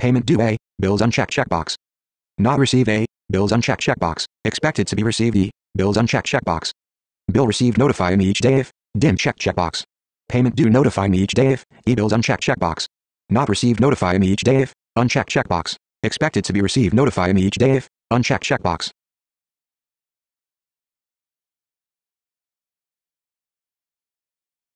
Payment due A, bills unchecked checkbox. Not received A, bills unchecked checkbox. Expected to be received E, bills unchecked checkbox. Bill received notify me each day if, dim check checkbox. Payment due notify me each day if, e bills unchecked checkbox. Not received notify me each day if, unchecked checkbox. Expected to be received notify me each day if, unchecked checkbox.